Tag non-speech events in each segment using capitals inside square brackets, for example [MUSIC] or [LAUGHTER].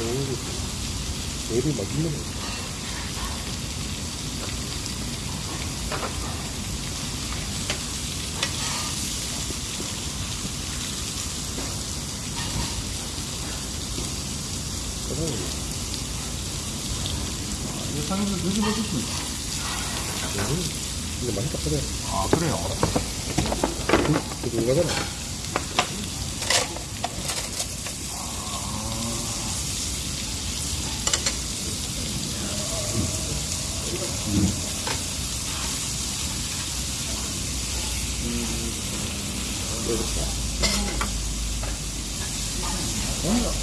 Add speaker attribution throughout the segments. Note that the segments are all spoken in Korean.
Speaker 1: 오, 애들 맛있네.
Speaker 2: 이거 상에서 드셔보셨습니까?
Speaker 1: 이거 맛있다, 그래.
Speaker 2: 아, 그래요?
Speaker 1: 그거 가잖아.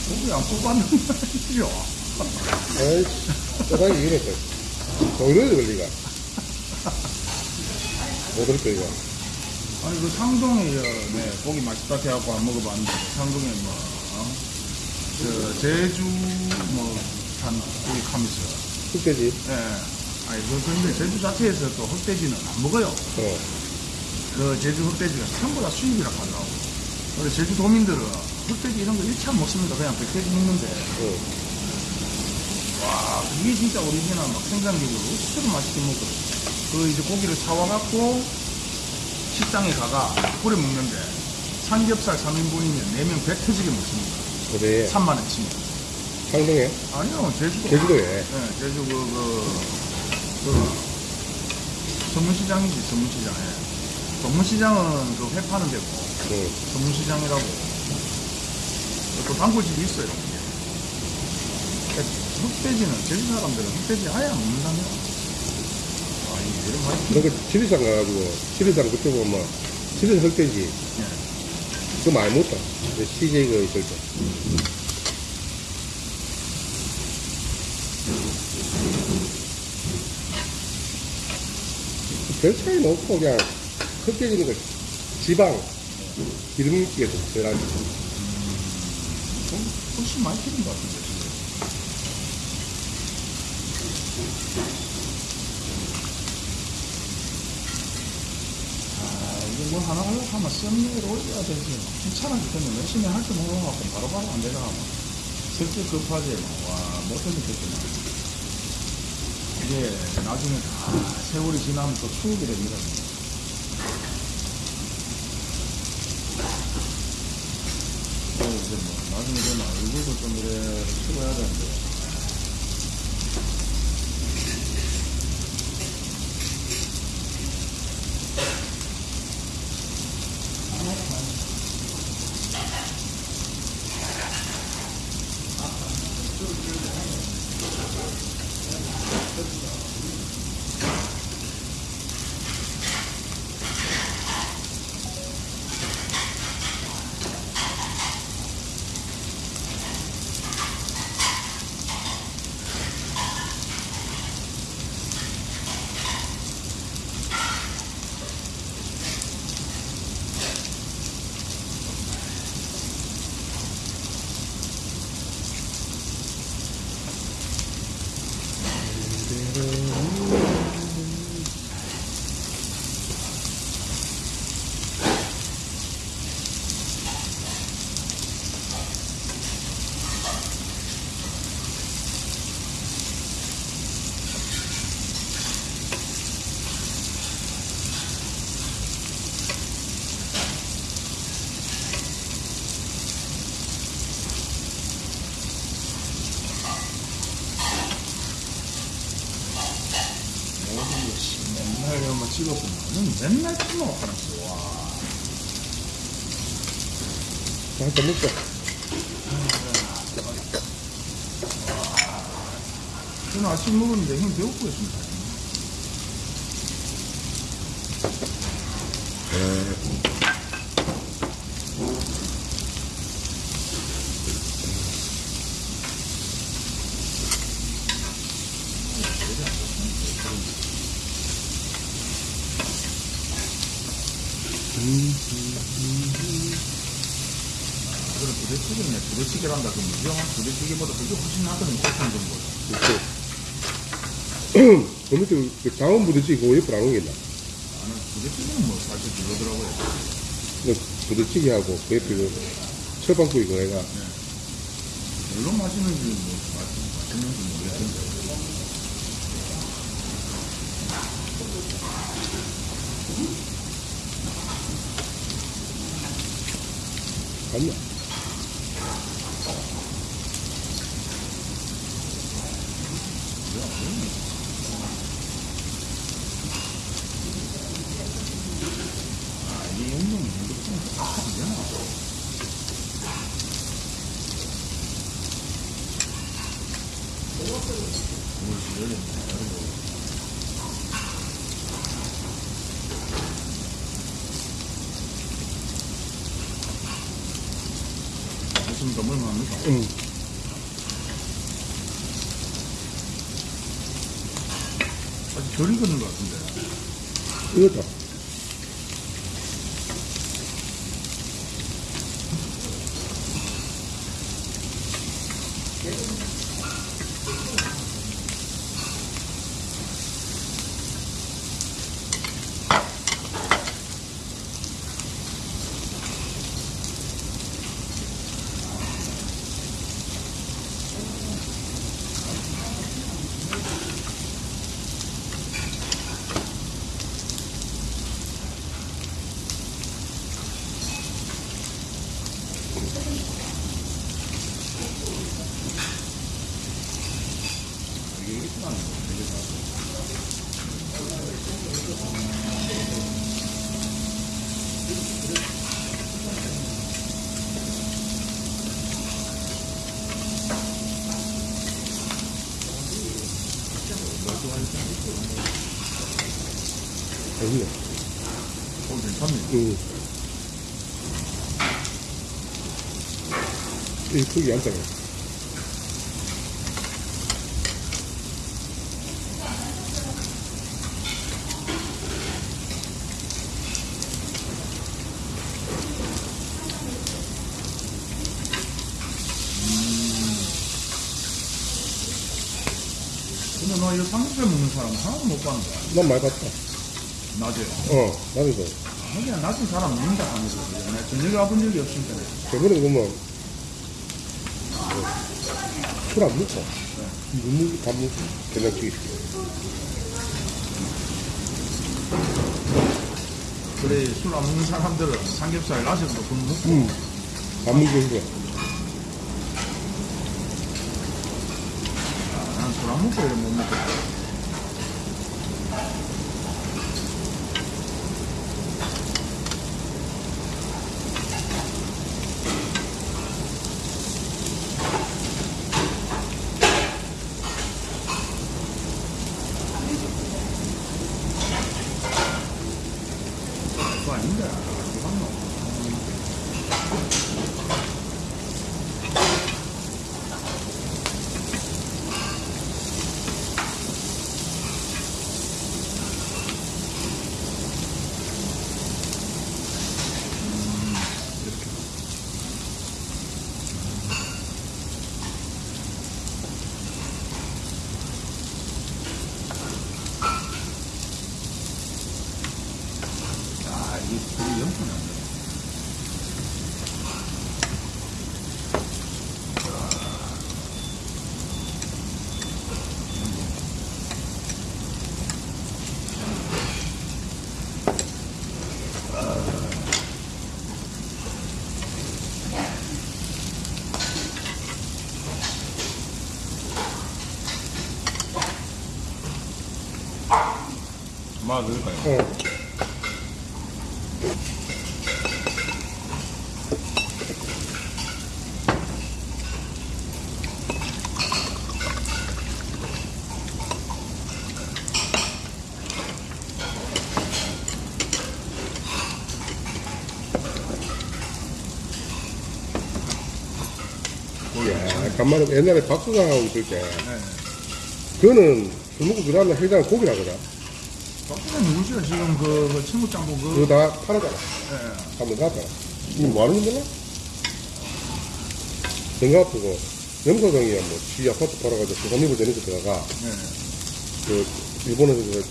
Speaker 2: 고기, 뽑았는 말이죠?
Speaker 1: 에이씨, 짜장이 이랬어. 동료도 걸리가. 못 들을 거야.
Speaker 2: 아니, 그 상동에, 어, 네, 고기 맛있다 해갖고 안 먹어봤는데, 상동에 뭐, 어? 저, 제주, 뭐, 산, 고기 카미스.
Speaker 1: 흑돼지.
Speaker 2: 예. 아니, 그, 근데 제주 자체에서 또 흑돼지는 안 먹어요.
Speaker 1: 어.
Speaker 2: 그 제주 흑돼지가 생보다 수입이라 하더라고. 근데 제주 도민들은 흑돼지 이런 거 일체 안 먹습니다. 그냥 백돼지 먹는데.
Speaker 1: 어.
Speaker 2: 와, 이게 진짜 오리지널 막 생산기구로 억수로 맛있게 먹거든. 그 이제 고기를 사와갖고 식당에 가가 뿌려 먹는데 삼겹살 3인분이면 4명 배 터지게 먹습니다.
Speaker 1: 어디에?
Speaker 2: 3만원 치면.
Speaker 1: 상동에?
Speaker 2: 아니요, 제주도.
Speaker 1: 제주도에.
Speaker 2: 네, 제주 그, 그, 그, 동문시장이지, 동문시장에. 전문시장은 그 회 파는 데고,
Speaker 1: 응.
Speaker 2: 전문시장이라고. 또 단골집이 있어요. 흑돼지는, 제주 사람들은 흑돼지 아예 안 먹는다며. 아, 이게 이런 맛이.
Speaker 1: 너그 지리산 가가지고, 지리산 그쪽 보면, 지리산 흑돼지.
Speaker 2: 네.
Speaker 1: 그거 많이 먹다. CJ 그 있을 때. 별 차이는 없고, 그냥, 흑돼지는 그 지방, 기름기가 좀 덜하지.
Speaker 2: 좀 훨씬 많이 튀는 것 같은데, 지금. 아, 이거 뭐 하나 하려고 하면 썸네일 올려야 되지. 귀찮아 죽겠네. 열심히 할때 먹어갖고 바로바로 안 되잖아. 슬슬 급하지. 막. 와, 못해 죽겠구나. 이게 나중에 다 세월이 지나면 또 추억이 됩니다. 그래서 이제 뭐 나중에 되면 얼굴도 좀 이래 찍어야 되는데. 모든 것이 맨날 한번 찍었으면 맨날 찍어 하나씩 와.
Speaker 1: 한잔 먹자.
Speaker 2: 저는 아침 먹었는데 형 배고프고 있습니다. 그런 부대찌개네. 그 무정한 부대찌개보다 그게 훨씬 낫거든요. 고창 정보다.
Speaker 1: 그렇지. 그 밑에 그 장원 부대찌개 그거 옆으로 안 옮긴다.
Speaker 2: 나는 부대찌개는 뭐 사실 그러더라고요.
Speaker 1: 그 부대찌개하고 그 옆에 그 철판구이 그거 내가
Speaker 2: 물론 맛있는지 뭐 맛- 맛있는지 모르겠는데? 아 이게 더 물만합니까?
Speaker 1: 응.
Speaker 2: 아직 덜 익었는 것 같은데
Speaker 1: 이거다.
Speaker 2: 이게 익었다는 거 되게 다
Speaker 1: 아니네.
Speaker 2: 어, 괜찮네.
Speaker 1: 응. 이 크기 안 작아.
Speaker 2: 근데 너 이거 삼겹살 먹는 사람 하나도 못 봤는 거야.
Speaker 1: 난 많이 봤다.
Speaker 2: 낮에.
Speaker 1: 어, 나도
Speaker 2: 그냥 낮에 사람 먹는다 하면서. 내가 저녁에 와본 적이 없으니까.
Speaker 1: 저번에 보면 술안 먹고 물 먹고 밥 먹고 된장찌개 시켜.
Speaker 2: 그래, 술 안 먹는 사람들은 삼겹살 낮에도 좀 먹고.
Speaker 1: 응. 밥 먹고 있는 거야.
Speaker 2: 난술 안 먹고 이런 못 먹고. 그거 아닌데. 그거 안 먹어. 야, 이게 불이 엄청 나네. 마 넣을까요?
Speaker 1: 어. 야, 간만에 옛날에 박수강하고 있을 때,
Speaker 2: 네.
Speaker 1: 그거는 술 먹고 그 다음날 회장 고기라 그래.
Speaker 2: 박수는 누구시요 지금 그, 그 친구 짱구 그.
Speaker 1: 그거 다 팔았잖아.
Speaker 2: 예.
Speaker 1: 한번 갔잖아. 이거 뭐 하는 줄 몰라? 전가 아프고, 영서동이야, 뭐, 지 아파트 팔아가지고 부산입을 되는 거 들어가.
Speaker 2: 예.
Speaker 1: 그, 일본에서 그,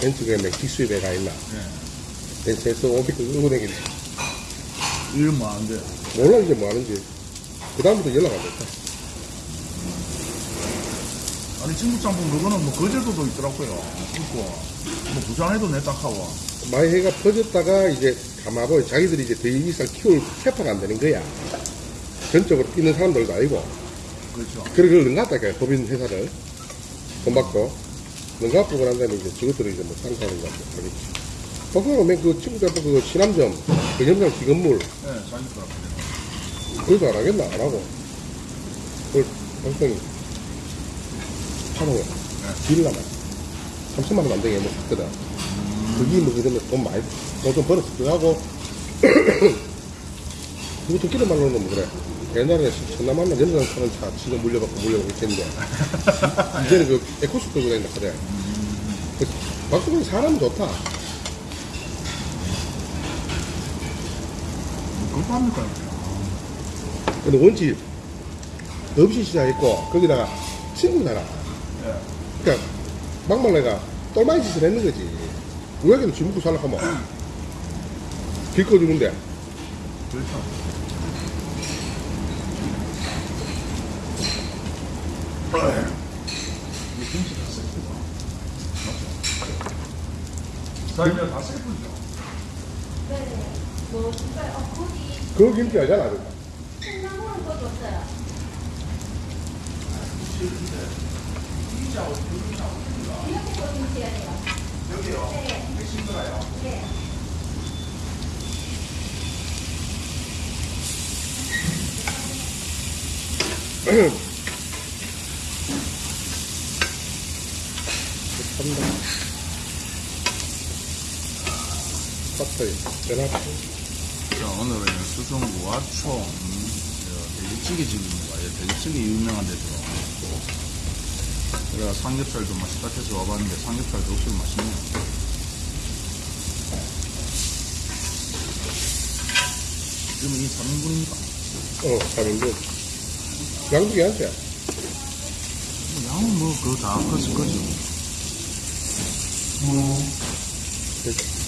Speaker 1: 벤츠가 맥티 수입에 가 있나.
Speaker 2: 예.
Speaker 1: 벤츠에서 오비크 끌고 다니는
Speaker 2: 일뭐안 돼.
Speaker 1: 몰라, 이제 뭐 하는지. 그다음부터 연락 안 됐다.
Speaker 2: 아니 진국짬뽕 그거는 뭐 거제도도 있더라고요. 있고 뭐 부산에도 내 딱하고
Speaker 1: 많이 해가 퍼졌다가 이제 가마고 자기들이 이제 더 이상 키울 캐파가 안 되는 거야. 전적으로 뛰는 사람들도 아니고.
Speaker 2: 그렇죠.
Speaker 1: 그걸 능갔다니까, 법인 회사를. 돈 받고. 능갖고 그런 다음에 이제 저것들을 이제 뭐 상사하는 거 같고. 거기서 맨그 친구들 그 신암점, 그 염장 기건물,
Speaker 2: 네, 자기들
Speaker 1: 그것도 안 하겠나? 안 하고. 그걸 당장히 파동에 딜을 하나. 30만 원안 되게 뭐 샀거든. 그게 뭐 그러면 돈 많이, 돈좀 벌었어. 그거하고, 그거 듣기는 말로는 뭐 그래. 옛날에 전남 하면 연장 사는 차 지금 물려받고 물려받고 있었는데, [LAUGHS] 이제는 그 에코스 끌고 다닌다 그래. 그 박수근 사람 좋다.
Speaker 2: 그거 합니까?
Speaker 1: 근데 원집 없이 시작했고, 거기다가 친구잖아.
Speaker 2: 예.
Speaker 1: 그러니까 막말내가 똘마니 짓을 했는 거지. 우리에게는 쥐 먹고 살라고 하면 길 꺼주는데
Speaker 2: 그렇죠. 이 김치 다 셀프다. 맞죠? 자, 이제 다 셀프죠.
Speaker 3: 네. 뭐 진짜 어 거기
Speaker 1: 그거 김치 알잖아. 그거.
Speaker 3: 콩나물은 거기 없어요. 이렇게 거기 있어야 돼요.
Speaker 2: 여기요.
Speaker 3: 네.
Speaker 1: 대낮.
Speaker 2: 자, 오늘은 수성구와 총, 저, 돼지찌개 집입니다. 예, 돼지찌개 유명한 데죠. 제가 삼겹살도 맛있다 해서 와봤는데 삼겹살도 없을 맛있네요. 지금 이 3인분입니까?
Speaker 1: 어, 3인분. 양국이 한 채.
Speaker 2: 양은 뭐, 그거 다 컸을 거죠.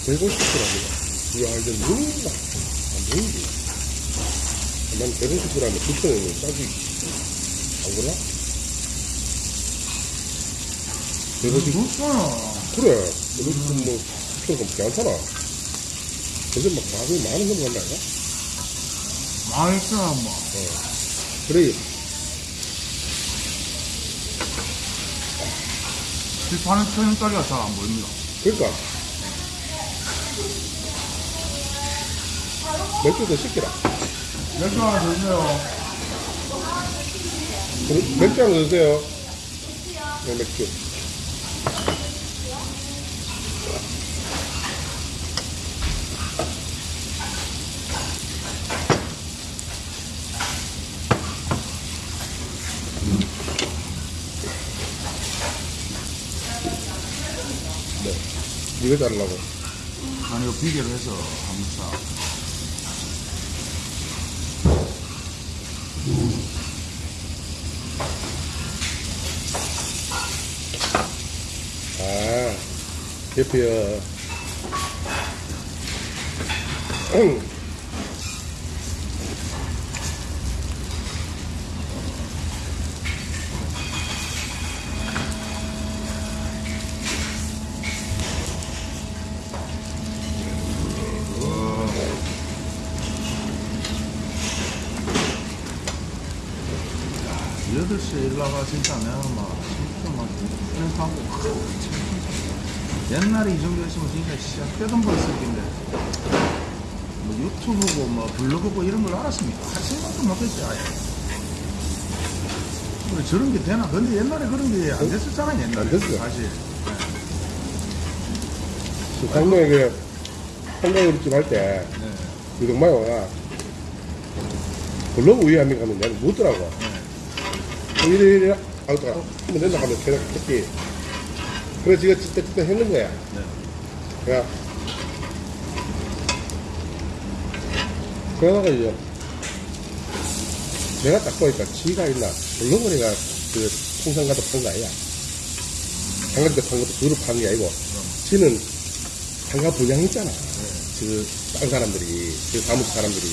Speaker 1: 150g입니다. 이야, 이제 누군가. 안 보이지. 난 150g에 9,000원이면 싸지. 안 그러나? 150,
Speaker 2: 좋잖아.
Speaker 1: 그래. 150, 뭐, 9,000원 괜찮아. 근데 막, 마음이 많은 건 간다, 이거?
Speaker 2: 맛있어, 뭐.
Speaker 1: 그래.
Speaker 2: 실파는 천원짜리가 잘 안 보입니다.
Speaker 1: 그러니까. 맥주 더 시키라.
Speaker 2: 맥주 하나 드세요.
Speaker 1: 맥주 하나 드세요. 네, 맥주. 네. 이거 자르려고.
Speaker 2: 아니, 이거 비계로 해서 한번 싹.
Speaker 1: 아, 대표요. [CLEARS THROAT]
Speaker 2: 일나가 진짜 내가 막, 진짜 막, 생각하고, 옛날에 이 정도 했으면 진짜 시작되던 벌었을 텐데, 뭐 유튜브고, 뭐 블로그고 이런 걸 알았습니까? 할 생각도 못했지, 아예. 그래, 저런 게 되나? 근데 옛날에 그런 게 안 됐었잖아요, 옛날에.
Speaker 1: 안 됐어요.
Speaker 2: 사실.
Speaker 1: 강동에 그, 한강우리집 할 때,
Speaker 2: 네.
Speaker 1: 유동마요가 블로그 위함이 가면 내가 묻더라고. 이래, 이래, 아우, 또, 한번 된다 하면 계속 했지. 그래, 지가 진짜 진짜 했는 거야.
Speaker 2: 네.
Speaker 1: 그래. 그러다가 이제, 내가 딱 보니까 지가 있나, 블로그니가 그, 통상 가도 판거 아니야. 상가도 판 것도 그룹 파는 게 아니고, 지는 상가 분양 있잖아. 그, 딴 사람들이, 그 사무소 사람들이.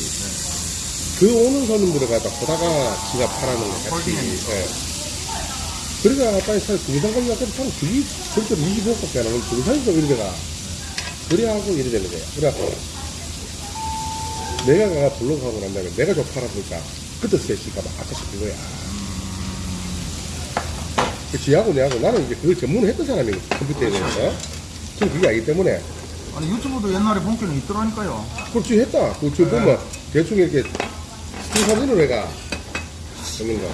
Speaker 1: 그 오는 손님들을 갖다 보다가 지가 팔아는 거 같이. 예. 그러니까 빨리 살 중상관리 앞에 참 그게 절대로 25억밖에 안 하면 중상에서 이래가 그래하고 이래 되는 거야. 그래갖고 내가 가 블로그 하고 난 다음에 내가 좀 팔아보니까 그때 셋이가 막 아까 싶은 거야. 그 지하고 내하고 나는 이제 그걸 전문을 했던 사람이거든 컴퓨터에 대해서. 지금 그게 아니기 때문에
Speaker 2: 아니 유튜브도 옛날에 본게는 있더라니까요.
Speaker 1: 그렇지 했다. 그저 보면 대충 이렇게 사진을 내가 찍는 거.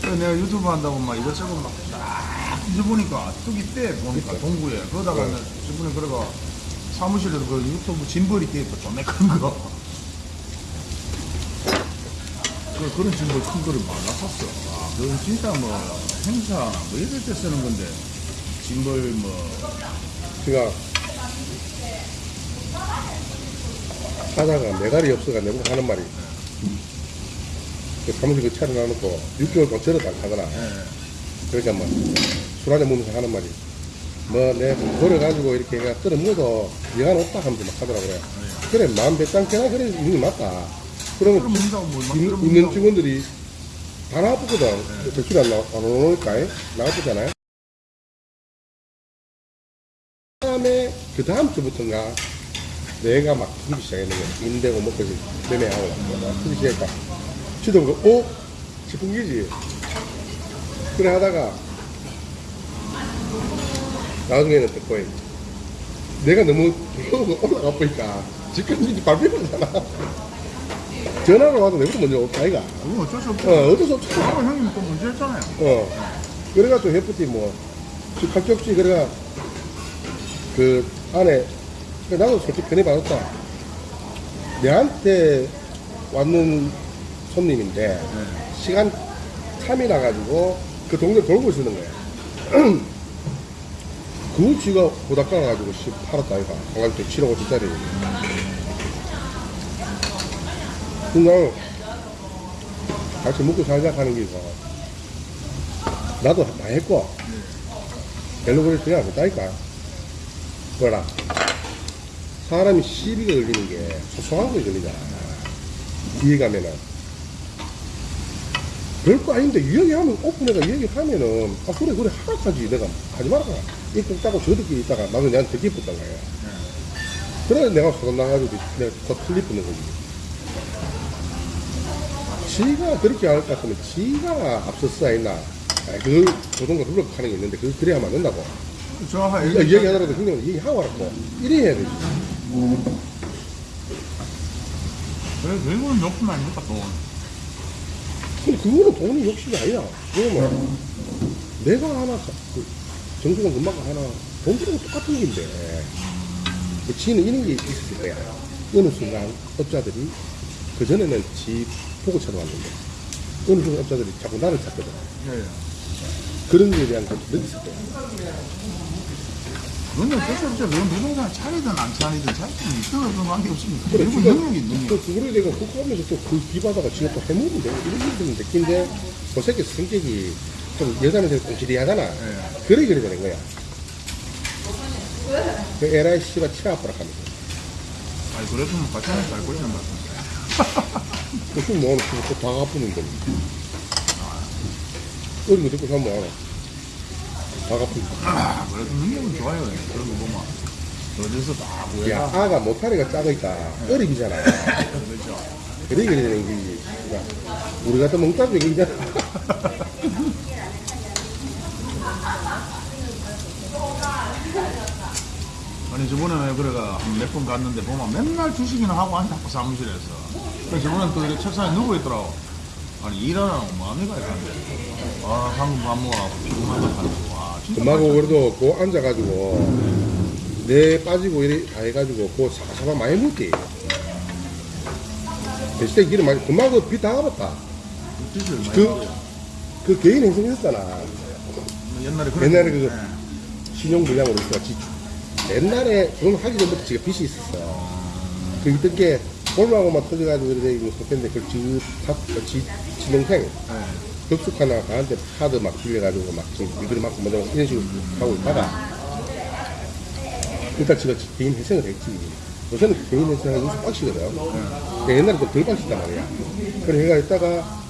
Speaker 2: 그래서 내가 유튜브 한다고 막 이것저것 막딱 뒤져보니까 뚝이 때 보니까 동구에 그러다가
Speaker 1: 네.
Speaker 2: 저번에 그래가 사무실에서 그 유튜브 짐벌이 떼있고 좀매 큰 거. 그, 그런 짐벌 큰 거를 많이 샀어. 아, 그건 진짜 뭐 행사 뭐 이럴 때 쓰는 건데 짐벌 뭐
Speaker 1: 제가 하다가 메갈이 없어가 내보고 하는 말이 그 사무실 그 차를 놔놓고 6개월 동안 절을 안.
Speaker 2: 예.
Speaker 1: 그러니까 뭐술 한잔 먹으면서 하는 말이 뭐내 버려가지고 이렇게 내가 끓여 먹어도 여간 없다 하면서 막 하더라 그래. 그래 마음 배짱깨나 그래 게 맞다. 그러면 있- 있는
Speaker 2: 먹는다고.
Speaker 1: 직원들이 다 나쁘거든. 대출이 안, 나, 안 오니까 나쁘잖아요. 다음에 그 다음 주부터인가 내가 막 틀기 시작했는 거야. 인대고 먹고지 매매하고 막 틀기 시작했다. 치도 보고 어? 게지. 그래 하다가 나중에는 듣고 내가 너무 올라가 보니까 지금 발표하잖아. 전화를 와도 내부터 먼저 올까 아이가.
Speaker 2: 그건 어쩔 수 없죠.
Speaker 1: 어, 어쩔 수 없지.
Speaker 2: 아까 형님 또 문제 했잖아요.
Speaker 1: 어. 그래가지고 해프티 뭐, 각적지, 그래가, 그, 안에, 나도 솔직히 편히 받았다. 내한테 왔는 손님인데,
Speaker 2: 네.
Speaker 1: 시간 참이 나가지고, 그 동네 돌고 있는 거야. [CLEARS THROAT] 그 쥐가 보다 깔아가지고, 씨, 팔았다, 이가. 강아지 7억 5천짜리. 그날, 같이 먹고 살자 하는 게 있어. 나도 많이 했고, 별로 그럴 생각 못하니까. 뭐라. 사람이 시비가 걸리는 게 소소한 거에 걸리잖아. 뒤에 가면은. 별거 아닌데, 이야기하면, 오픈해가 이야기하면은, 아, 그래, 그래, 하라까지 내가 하지 말아라. 이거 따고 저들끼리 있다가 나도 내한테 기뻤단 거야. 그래서 내가 소문 나가지고 내가 더 틀리 붙는 거지. 지가 그렇게 할것 같으면 지가 앞서서 했나. 아, 그, 조동과 그렇게 하는 게 있는데, 그, 그래야만 안 된다고.
Speaker 2: 저 하,
Speaker 1: 이거 이야기하더라도 형님은 얘기하고 와라고. 이래 해야 되지.
Speaker 2: 그래, 결국은 욕심 아닙니까, 돈.
Speaker 1: 근데 그거는 돈이 욕심이 아니야. 그러면 내가 하나, 사- 그 정수건 금방 하나, 돈 주는 거 똑같은 일인데, 그 지는 이런 게 있었을 거야. 어느 순간 업자들이, 그전에는 지 보고 찾아왔는데, 어느 순간 업자들이 자꾸 나를 찾거든.
Speaker 2: 예, 예.
Speaker 1: 그런 거에 대한 것도 느꼈을 거야.
Speaker 2: 그건 어쩔 수 없죠. 그건 부동산 차리든 안 차리든 차리든 있어도 그런 관계 없습니다.
Speaker 1: 그래,
Speaker 2: 결국
Speaker 1: 지가
Speaker 2: 능력이 능력.
Speaker 1: 또 그거에 대해서 그거 하면서 또 그 비바다가 지가 또 되고 이런 일들은 느낀데 그 새끼 성격이 좀 여자한테 꽁치리 하잖아.
Speaker 2: 예.
Speaker 1: 그래 그래 되는 거야. 그 에라이 씨가 치아 아프라 하면서.
Speaker 2: 아니, 그랬으면 같이 하면 잘 같은데.
Speaker 1: 무슨 뭐 그거 다 아프는데. 어린 거 듣고 사면 알 아. 다 아픈데.
Speaker 2: 아, 그래도 능력은 좋아요. 그런 거 보면. 어디서 다
Speaker 1: 야,
Speaker 2: 구해가.
Speaker 1: 아가 못하니까 작으니까 어리기잖아.
Speaker 2: 그렇죠.
Speaker 1: 그래 그래 되는 거지. 야, 우리 같은 멍따지 얘기잖아. [LAUGHS]
Speaker 2: 아니, 저번에 그래가 몇 번 갔는데 보면 맨날 주식이나 하고 앉아고 사무실에서. 그래서 저번에 또 이렇게 책상에 누워 있더라고. 아니, 일하라고 마음이 가야 가는데. 아, 방금 밥 먹어갖고 피곤하다 하는
Speaker 1: 금하고
Speaker 2: 맛있다.
Speaker 1: 그래도 그 앉아가지고 내 빠지고 이래 다 해가지고 그 사바사바 많이 먹지 대신에 기름 많이 갚았다
Speaker 2: 뜻을 많이
Speaker 1: 그-. 그 개인 행성했잖아
Speaker 2: 옛날에 그런
Speaker 1: 옛날에
Speaker 2: 거.
Speaker 1: 그-
Speaker 2: 예.
Speaker 1: 신용불량으로 있어 지 옛날에 그걸 하기 전부터 지가 빚이 있었어 그게 볼마고만 터져가지고 그래 이거 속했는데 그걸 지, 다, 지, 지 동생
Speaker 2: 예.
Speaker 1: 급속 하나 가한테 카드 막 빌려가지고 막 지금 일들이 맞고 먼저 이런 식으로 하고 있다가 일단 제가 개인 회생을 했지 요새는 개인 회생을 요새 빡시거든 그러니까 옛날에 좀덜 빡시단 말이야 그래 얘가 있다가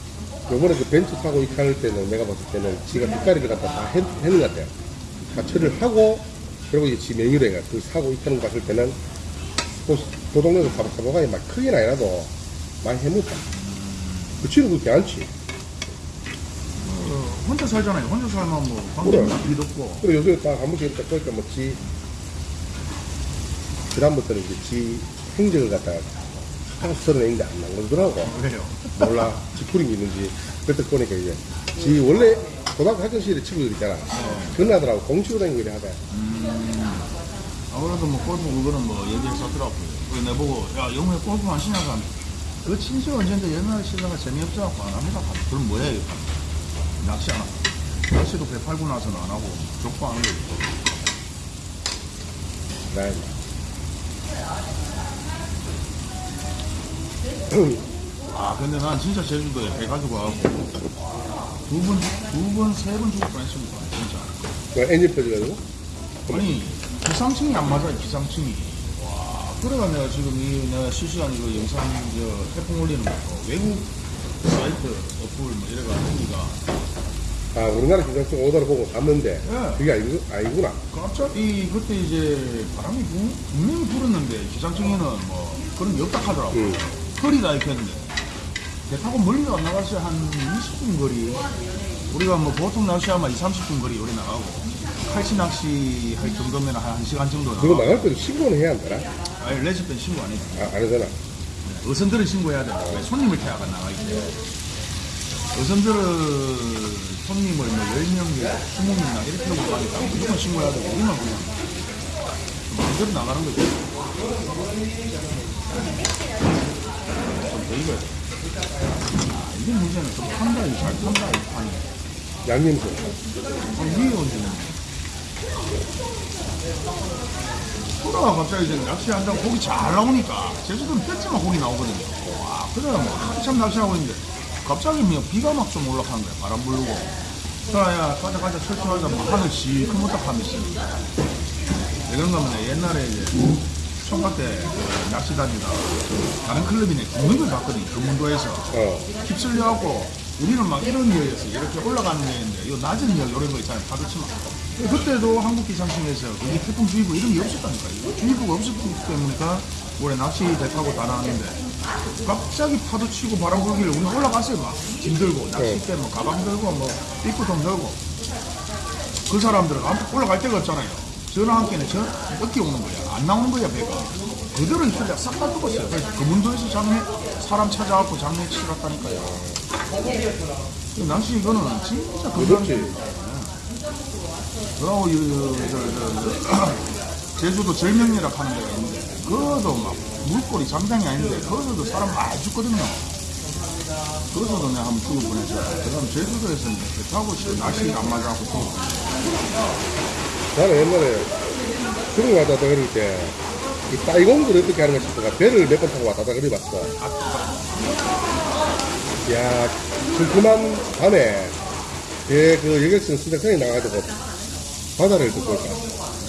Speaker 1: 요번에 그 벤츠 타고 입할 때는 내가 봤을 때는 지가 뒷가리를 갖다 다 했, 했는 것 같아요. 다 처리를 하고, 그리고 이제 지 메뉴래가 그 사고 거 봤을 때는 그, 그 동네에서 사복사복하게 막 크긴 아니라도 많이 해놓다. 그 치는 그렇게 않지.
Speaker 2: 어, 혼자 살잖아요. 혼자 살면 뭐
Speaker 1: 그래.
Speaker 2: 관계나 빚 없고.
Speaker 1: 그리고 요즘에 딱한 번씩 딱 보니까 뭐 지, 그다음부터는 이제 지 행적을 갖다가 서른인데 안 남겨두더라고.
Speaker 2: 그래요.
Speaker 1: 몰라. 지푸린 게 있는지. 그때 보니까 이제 지 원래 고등학교 학교 시절에 친구들 있잖아. 전화들하고 공치고 다니고 이래 하다.
Speaker 2: 아무래도 뭐 골프 그거는 뭐 얘기했었더라고요. 그래서 내보고 야 영우야 골프 안 치냐고 하면 그 친지 언제인데 옛날에 치다가 재미없어갖고 안 합니다. 그럼 뭐야 이거 낚시 안 하고 낚시도 배 팔고 나서는 안 하고 족구 하는 거 있고. 나아 근데 난 진짜 제주도에 배 가지고 와갖고 두 번, 두 번, 세 번 죽을 뻔했습니다 진짜.
Speaker 1: 그 엔진 펴져가지고.
Speaker 2: 아니 기상층이 안 맞아요 기상층이. 와 그래가 내가 지금 이 내가 실시간 이거 영상 저 태풍 올리는 거 외국 사이트 어플 뭐 이래가 하니까
Speaker 1: 아, 우리나라 기상청 오더를 보고 봤는데.
Speaker 2: 예.
Speaker 1: 그게 아니구, 아니구나.
Speaker 2: 갑자기 그때 이제 바람이 분- 분명히 불었는데 기상청에는 뭐 그런 게 없다 하더라고
Speaker 1: 응.
Speaker 2: 거리다 이렇게 했는데 배 타고 멀리 안 나갔어요 한 20분 거리 우리가 뭐 보통 낚시하면 2, 30분 거리 우리 나가고 칼치 낚시 할 정도면 한 1시간 정도
Speaker 1: 그거
Speaker 2: 나가고
Speaker 1: 나갈 때도 신고는 해야 한다나?
Speaker 2: 아니 레지pen 신고 안 했지
Speaker 1: 아, 안 하잖아.
Speaker 2: 어선들은 신고해야 돼. 왜 손님을 태워가 나가기 때 어선들은 손님을 뭐 10명, 20명이나 이렇게 하고 가니까 무조건 신고해야 되고, 우리는 그냥 마음대로 나가는 거지. 익어야 돼. 아, 이게 문제는 좀 판다, 이잘 판다, 이 판이.
Speaker 1: 양념소.
Speaker 2: 아, 위에 얹는 그러다가 갑자기 이제 낚시 한장 고기 잘 나오니까 제주도는 뼈지만 고기 나오거든요. 와, 그래 뭐 한참 낚시하고 있는데 갑자기 비가 막 좀 올라가는 거야. 바람 불고. 야야 가자 가자 철저하자 막 하늘 시커멓다 하면서 왜 그런가 하면 옛날에 이제 총각 때그 낚시 다니다 다른 클럽이네 걸 봤거든요. 금문도에서.
Speaker 1: 어.
Speaker 2: 휩쓸려갖고 우리는 막 이런 여였어 이렇게 올라가는 여인데 이 낮은 여 이런 거 있잖아요 파도치마 그때도 한국 기상청에서 그게 태풍 주의보 이런 게 없었다니까 이거 주의보가 없었기 때문이니까 올해 낚시 배 타고 다 나왔는데 갑자기 파도 치고 바람 불길래 우리 올라갔어요 막짐 들고 낚싯대 뭐 가방 들고 뭐 입구통 들고 그 사람들은 올라갈 데가 없잖아요 전화 한 개는 저 어깨 오는 거야 안 나오는 거야 배가 그대로 있을래 싹다 죽었어요 그래서 금문도에서 장례 사람 찾아갖고 장례 치렀다니까요 이 낚시 이거는 진짜
Speaker 1: 그렇지.
Speaker 2: 그러고 이- 이- 저, 저, 저, 제주도 절명리라 하는 데가 있는데 그것도 막 물꼬리 장장이 아닌데 거기서도 사람 많이 죽거든요 그래서도 내가 한번 죽을 뻔했어요 그다음 제주도에서는 배 타고 싶어 낚시가 안 맞아갖고 뻔했어요
Speaker 1: 나는 옛날에 중국 왔다 갔다 그럴 때, 이 따이공들 어떻게 하는 가 싶어가 배를 몇 번 타고 왔다 갔다 그래 봤어. 야, 슴큼한 밤에 배그 여객선 수색선이 나가지고 바다를 듣고 있다.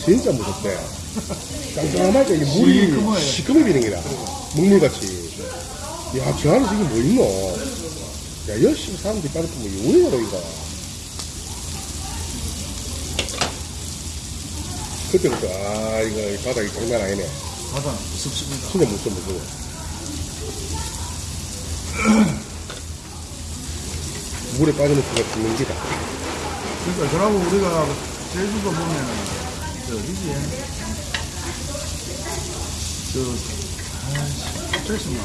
Speaker 1: 진짜 무섭대. 깜깜하게 이 물이
Speaker 2: 시커매요.
Speaker 1: 시커매비는 기라. 물물같이. 야, 저 안에서 이게 뭐 있노? 야, 열심히 사람들이 빠졌고, 뭐, 이거 왜 이러, 이거. 그때부터, 아, 이거, 이 바닥이 장난 아니네.
Speaker 2: 바다는 무섭습니다
Speaker 1: 진짜 무서워, 무서워. [CLEARS THROAT] 물에 빠지는 수가 죽는 기다.
Speaker 2: 그러니까 저라고 우리가 제주도 보면은 저 어디지? 저 아이씨 나.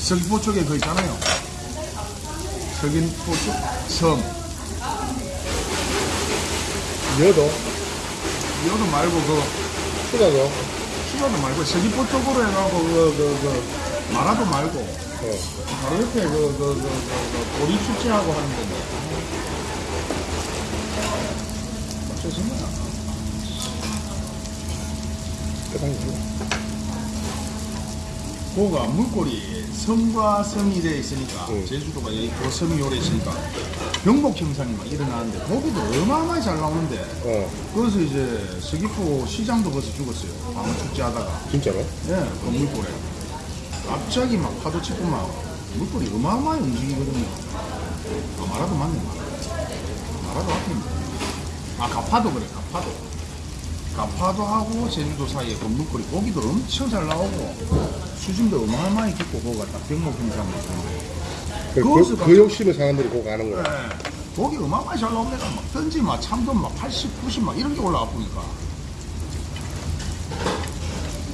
Speaker 2: 서귀포 쪽에 그 있잖아요. 서귀포 쪽 섬.
Speaker 1: 여도,
Speaker 2: 여도 말고 그
Speaker 1: 수다도,
Speaker 2: 수가도 말고 서귀포 쪽으로 해가고 그, 그, 그 마라도 말고
Speaker 1: 어,
Speaker 2: 바로 옆에 그, 그, 그, 그, 그 보리 축제하고 하는 데인데. 갑자기 생각 안 나. 고가 물꼬리 섬과 섬이 되어 있으니까
Speaker 1: 응.
Speaker 2: 제주도가 여기 그 섬이 오래 있으니까 병복 형상이 막 일어나는데 고기도 어마어마하게 잘 나오는데
Speaker 1: 어,
Speaker 2: 그래서 이제 서귀포 시장도 거기서 죽었어요 방어 축제 하다가
Speaker 1: 진짜로?
Speaker 2: 예, 그 물꼬리 갑자기 막 파도 치고 막 물꼬리 어마어마하게 움직이거든요. 아, 말아도 맞네. 말아도 앞에 있네. 아, 가파도 그래, 가파도. 가파도 하고 제주도 사이에 그 물꼬리 고기도 엄청 잘 나오고 수심도 어마어마하게 깊고 거기가 딱 병목 있는데
Speaker 1: 그, 그, 그 욕심을 사람들이 꼭 아는 거야.
Speaker 2: 네. 고기 어마어마하게 잘 나옵니다. 막 던지 막 참돔 막 80, 90 막 이런 게 올라와 보니까.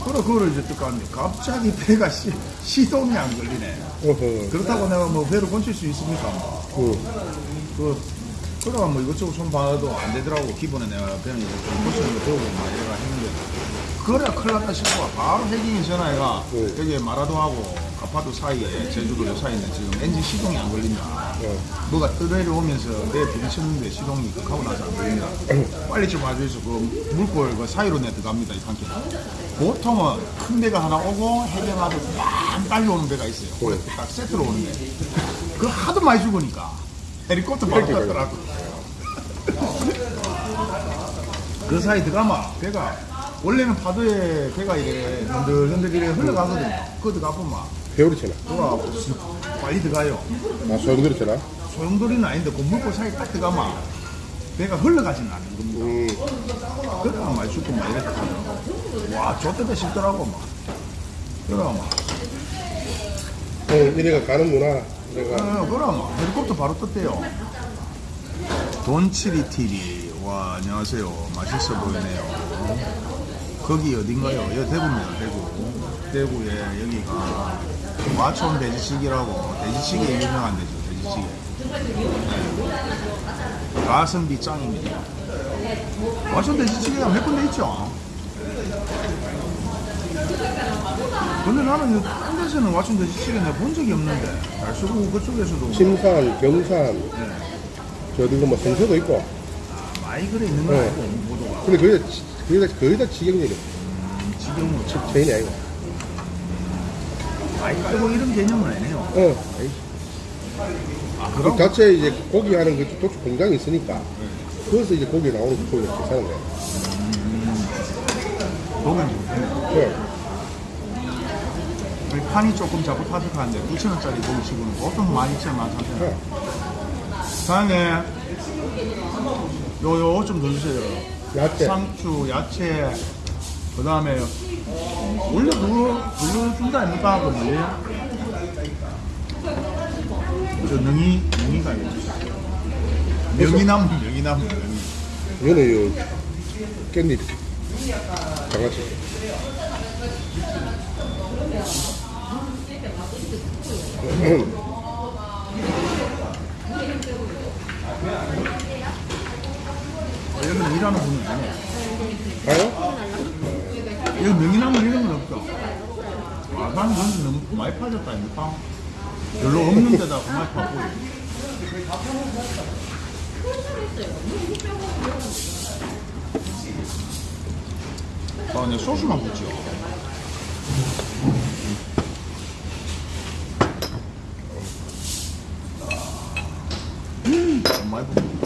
Speaker 2: 그래, 그거를 이제 뜻하는데 갑자기 배가 시, 시동이 안 걸리네.
Speaker 1: 어허.
Speaker 2: 그렇다고 내가 뭐 배를 건칠 수 있습니까? 뭐.
Speaker 1: 응.
Speaker 2: 그, 그래가 뭐 이것저것 손 봐도 안 되더라고. 기본에 내가 그냥 이거 좀 고치는 거 배우고 막 이래가 했는데. 그래야 큰일 났다 싶어. 바로 해경이 전화해가
Speaker 1: 응.
Speaker 2: 여기 마라도하고 가파도 사이에 제주도 요 사이에 지금 엔진 시동이 안 걸린다.
Speaker 1: 어.
Speaker 2: 뭐가 떠내려오면서 내 부딪혔는데 시동이 하고 나서 안 걸린다. 빨리 좀 와줘서 그 물골 그 사이로 내 들어갑니다. 이 판게. 보통은 큰 배가 하나 오고 해경하고 막 빨리 오는 배가 있어요. 그래 딱 세트로 오는데. 그 하도 많이 죽으니까 헬리콥터 바로 탔더라고. 그 사이 들어가면 배가 원래는 파도에 배가 이래 흔들흔들 이래 흘러가거든요. 그거 들어가보면
Speaker 1: 배우리잖아.
Speaker 2: 돌아가고 빨리 들어가요.
Speaker 1: 아, 소용돌이잖아.
Speaker 2: 소용돌이는 아닌데 그 물고 사이 딱 들어가면 배가 흘러가지는 않는 겁니다.
Speaker 1: 음.
Speaker 2: 그래가 많이 죽고 막 이랬다. 와, 저때가 싶더라고 막. 그래가 막.
Speaker 1: 어, 이래가 가는구나.
Speaker 2: 어, 그래 막. 헬리콥터 바로 떴대요. 돈치리 TV. 와, 안녕하세요. 맛있어 보이네요. 거기 어딘가요? 여기 대구입니다, 대구. 대구에 여기가 마촌 돼지찌개라고 돼지찌개 유명한 데죠, 돼지찌개. 네. 가성비 짱입니다. 마촌 돼지찌개가 몇 군데 있죠? 근데 나는 딴 데서는 마촌 돼지찌개 내가 본 적이 없는데 달수구 그쪽에서도
Speaker 1: 심산, 경산,
Speaker 2: 네.
Speaker 1: 저 어디가 뭐 성서도 있고.
Speaker 2: 많이 그래 있는 거
Speaker 1: 네.
Speaker 2: 알고 모두가
Speaker 1: 근데 거의 다, 지- 거의 다, 거의 다 지경률이
Speaker 2: 지금은 참
Speaker 1: 체인이 아니고.
Speaker 2: 많이 깔고 이런 개념은 아니네요.
Speaker 1: 어.
Speaker 2: 아
Speaker 1: 그
Speaker 2: 그럼
Speaker 1: 자체 이제 고기 하는 그 도축 공장이 있으니까. 거기서 이제 고기 나오는 고기가 괜찮은 거야.
Speaker 2: 보면 좋겠네.
Speaker 1: 네.
Speaker 2: 우리 판이 조금 자꾸 타격하는데 9천원짜리 고기 치고는 보통 12,000원, 13,000원.
Speaker 1: 네.
Speaker 2: 사장님, 요요 좀더 주세요.
Speaker 1: 야채.
Speaker 2: 상추, 야채, 그 다음에 원래 그거 그거 준다 아닙니까? 그 뭐예요? 저 능이 능이가 있죠. 명이나무 명이나무 명이.
Speaker 1: 이거는 요 깻잎. 장아찌.
Speaker 2: 여기는 일하는 분은 아니에요.
Speaker 1: 가요?
Speaker 2: 여기 명이나무 이런 건 없죠. 아, 그런데 너무 많이 파졌다 아닙니까? 별로 없는 데다 그만 파고. 아, 네, 소스만 붙죠. 음, 너무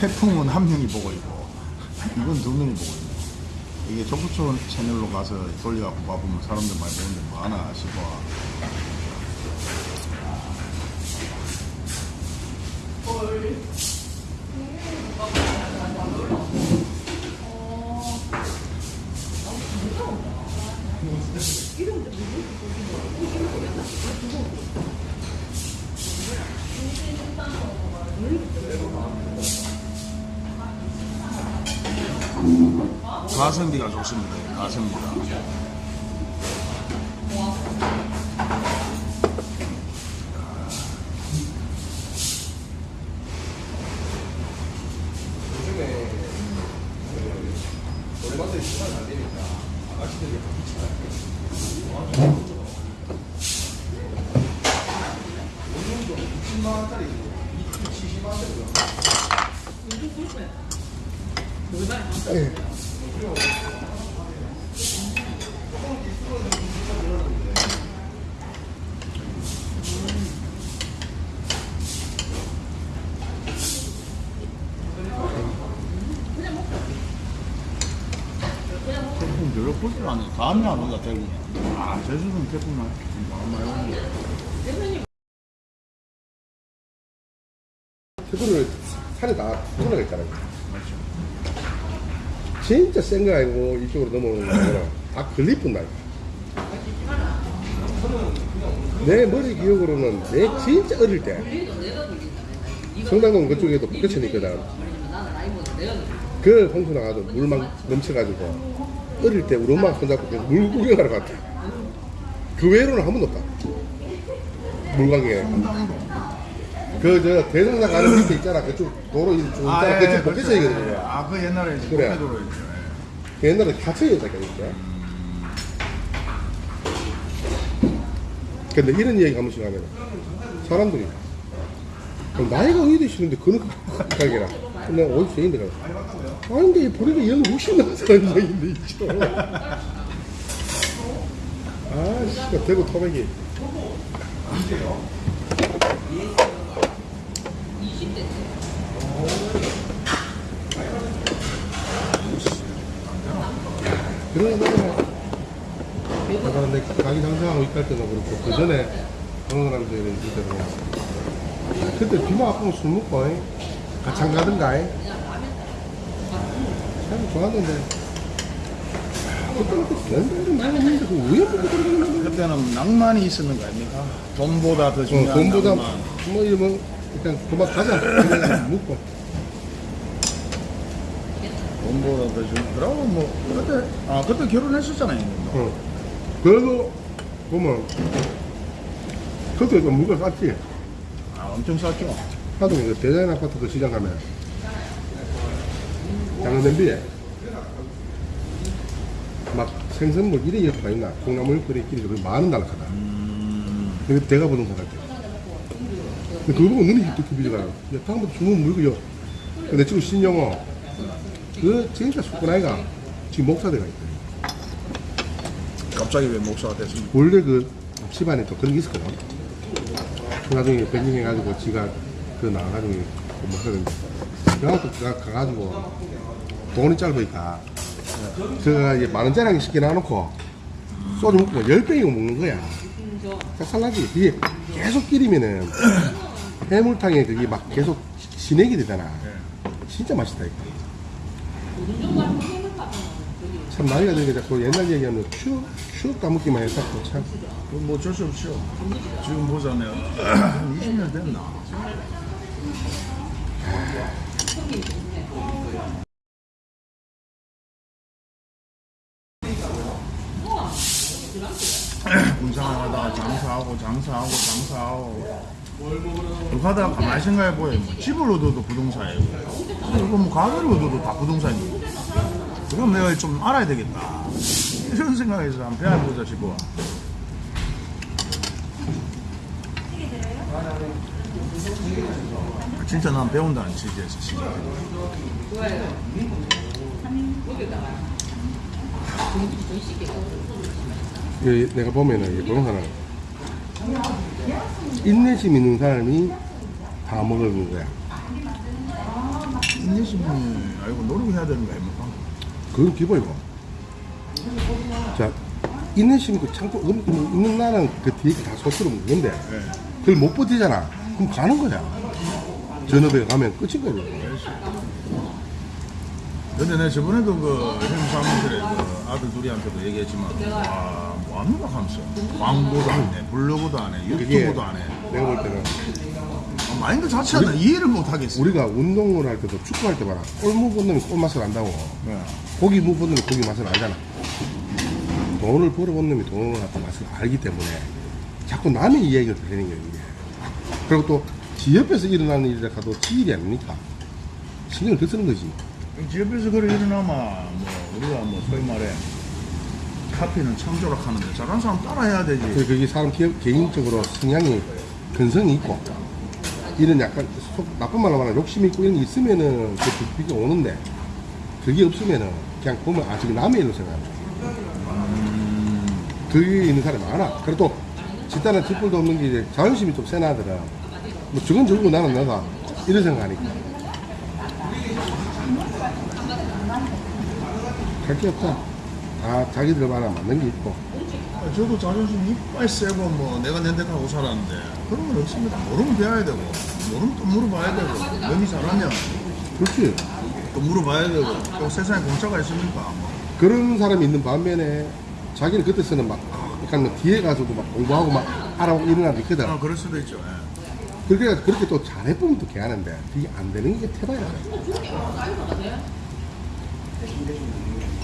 Speaker 2: 태풍은 한 명이 보고 있고, 이건 두 명이 보고 있네. 이게 조부촌 채널로 가서 돌려갖고 봐보면 사람들 많이 보는데 많아 싶어. 가성비가 좋습니다. 가성비가.
Speaker 1: 예.
Speaker 2: 아네. 다음에 안 온다, 태풍이. 아, 제주도는 태풍 나. 많이 오는데.
Speaker 1: 태도를 산에다 터널 있잖아요. 진짜 센 거 아니고 이쪽으로 넘어오는 거는 다 걸리뿐 날. 내 머리 기억으로는 내 진짜 어릴 때 성당동 그쪽에도 북교천이 있거든. 그 홍수 나가도 물 막 넘쳐가지고 어릴 때 우리 엄마 손잡고 그물 구경하러 갔다. 그 외로는 한 번도 없다. 물광에. 그 저 대성당 가는 밑에 있잖아. 그쪽 도로 쭉 있잖아. 그쪽 북교천이거든요.
Speaker 2: 아, 그 옛날에 이제
Speaker 1: 그래.
Speaker 2: 도로 있죠.
Speaker 1: 그 옛날에 갇혀있었다 그러니까. 근데 이런 얘기 한 번씩 하면 사람들이 어, 나이가 어디 되시는데 그런 가게라 내가 어디서 얘기인데 가 아닌데 보니까 영60 넘은 사람인데 있죠 아 씨가 대구 토백이 그러나 아까 내 가게 장사하고 있을 때도 그렇고 그 전에 어느 사람들이 있을 때도 그때 비만 아프면 술 먹고 안 가든가 잉? 참 좋았는데 그때는
Speaker 2: 낭만이 있었는 거 아닙니까? 돈보다 더
Speaker 1: 어,
Speaker 2: 중요한
Speaker 1: 돈보다
Speaker 2: 낭만.
Speaker 1: 뭐 이러면 일단 그만 가자 그냥 묵고
Speaker 2: 더 중요한. 그러고 뭐 그때 아 그때 결혼했었잖아요.
Speaker 1: 어. 그래도 보면 그때 좀 물건 쌌지
Speaker 2: 아 엄청 쌌죠.
Speaker 1: 하동에 그 대자연 아파트 그 시장 가면 작은 냄비에 막 생선물 이래 이렇게 많이 나 콩나물 끓이 끼리 그 만원 날라가다 근데 대가 부동산 갈때 근데 그거 보고 눈이 야 다음부터 주문 물고요 근데 지금 신영호 그 진짜 숙군 아이가 지금 목사대가 있대
Speaker 2: 갑자기 왜 목사가 됐습니까?
Speaker 1: 원래 그 집안에 또 그런 게 있었거든. 나중에 변경해가지고 지가 그 나가가지고 공부하는데 그래갖고 가, 가가지고 돈이 짧으니까 제가 이제 만 원 짜리 한개 시켜 놔놓고 소주 먹고 열 병이고 먹는 거야. 짝살나지. 이게 계속 끼리면은 해물탕에 그게 막 계속 진액이 되잖아. 진짜 맛있다. 이거. 참 나이가 드니까 자꾸 옛날 얘기하면 추억, 추억 까먹기만 해서 참.
Speaker 2: 뭐 어쩔 수 없죠. 지금 보자면 [CLEARS THROAT] 20년 됐나? [CLEARS THROAT] 군생활하다가 장사하고 장사하고 장사하고 하다가 가만히 생각해보요 뭐 집을 얻어도 부동산이고 이거 뭐 가게를 얻어도 다 부동산이고 그럼 내가 좀 알아야 되겠다. 이런 생각에서 한번 배워보자 싶어 진짜 난 배운다는 취지에서 진짜
Speaker 1: 이 내가 보면은 이 부동산은 인내심 있는 사람이 다 먹는 거야.
Speaker 2: 인내심이 아이고 노력해야 되는 거 아닙니까?
Speaker 1: 그건 기본이고. 자, 인내심 있고 음, 음, 있는 나는 그 뒤에 다 소스로 먹는데
Speaker 2: 네.
Speaker 1: 그걸 못 버티잖아. 그럼 가는 거야. 전업에 가면 끝인 거야.
Speaker 2: 근데 내가 저번에도 그 형사무실에 그 아들 둘이한테도 얘기했지만 와 뭐합니까 하면서 광고도 안 해, 블로그도 안 해,
Speaker 1: 그게
Speaker 2: 유튜브도 안 해.
Speaker 1: 내가 볼 때는
Speaker 2: 아, 마인드 자체가 나 이해를 못 하겠어.
Speaker 1: 우리가 운동을 할 때도 축구할 때 봐라. 골무 본 놈이 골 맛을 안다고.
Speaker 2: 네.
Speaker 1: 고기 놈이 고기 맛을 알잖아. 돈을 벌어본 놈이 돈을 갖다 맛을 알기 때문에 자꾸 남의 이야기를 들리는 거예요, 이게. 그리고 또 지 옆에서 일어나는 일이라 가도 지 일이 아닙니까? 신경을 더 쓰는 거지.
Speaker 2: 집에서 그래 일어나면 뭐 우리가 뭐 소위 말해 카피는 창조락 하는데 잘하는 사람 따라해야 되지.
Speaker 1: 그래서 그게 사람 개, 개인적으로 성향이 근성이 있고 이런 약간 속 나쁜 말로 말하면 욕심 있고 이런 게 있으면은 그 비가 오는데 그게 없으면은 그냥 보면 아 저기 남의 일로 생각합니다. 그게 있는 사람이 많아. 그래도 집단은 뒷불도 없는 게 이제 자존심이 좀 센 아들은 뭐 저건 저거고 나는 나다 이런 생각하니까 할 게 없다. 아 자기들 만나 맞는 게 있고
Speaker 2: 아, 저도 자존심 이빨 세고 뭐 내가 내 데가 고 살았는데 그런 건 없습니다. 모르면 배워야 되고 모르면 또 물어봐야 되고 너무 잘하면
Speaker 1: 그렇지.
Speaker 2: 또 물어봐야 되고 또 세상에 공짜가 있으니까
Speaker 1: 그런 사람이 있는 반면에 자기는 그때서는 막 약간 뭐 뒤에 가서도 막 공부하고 막 알아보고 이런 사람도 있거든.
Speaker 2: 아, 그럴 수도 있죠. 예.
Speaker 1: 그렇게 그렇게 또 잘해보면 또 개하는데 그게 안 되는 게 태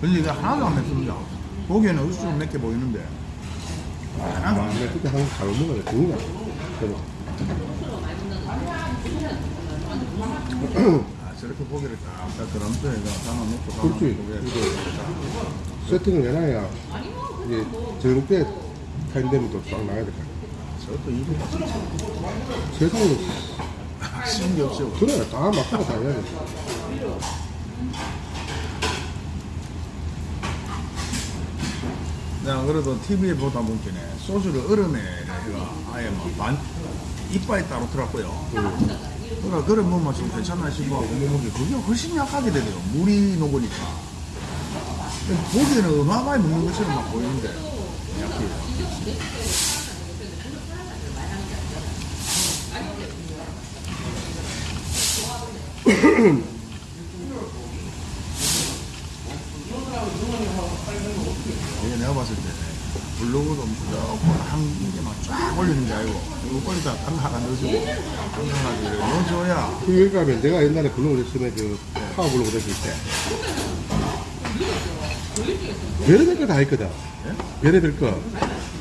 Speaker 2: 근데 이게 하나도 안 맵습니다. 보기에는 얼추 맵게 보이는데 하나도
Speaker 1: 아,
Speaker 2: 안 맵.
Speaker 1: 근데 그때 한국 잘 먹어야 되는가? 그래도
Speaker 2: 아, 저렇게 고기를 딱 그람수에 담아놓고
Speaker 1: 그렇지. 세팅을 해놔야 이제 저녁 때 타임 되면 또쫙 나가야 될 거야.
Speaker 2: 저것도 이거
Speaker 1: 세상에
Speaker 2: 쉬운 게 없죠.
Speaker 1: 그래 다 맞고 다 해야 돼.
Speaker 2: 내가 그래도 TV에 보다 보니까 소주를 얼음에 해가 아예 막반 이빨이 따로 들었고요. 그러니까 그래 뭐만 좀 괜찮나 싶어 먹는 그게 훨씬 약하게 되더라고. 물이 녹으니까. 보기에는 어마어마하게 먹는 것처럼 막 보이는데 약해. 이게 내가 봤을 때 블로그도 무조건 한 개만 쫙 올리는 게 아니고 이거 올리다 단 하나 넣어주고 단 하나 넣어주고 넣어줘야
Speaker 1: 그 가면 내가 옛날에 블로그 했으면 그 파워 블로그 했을 때 별의별 거다 했거든. 별의별 거.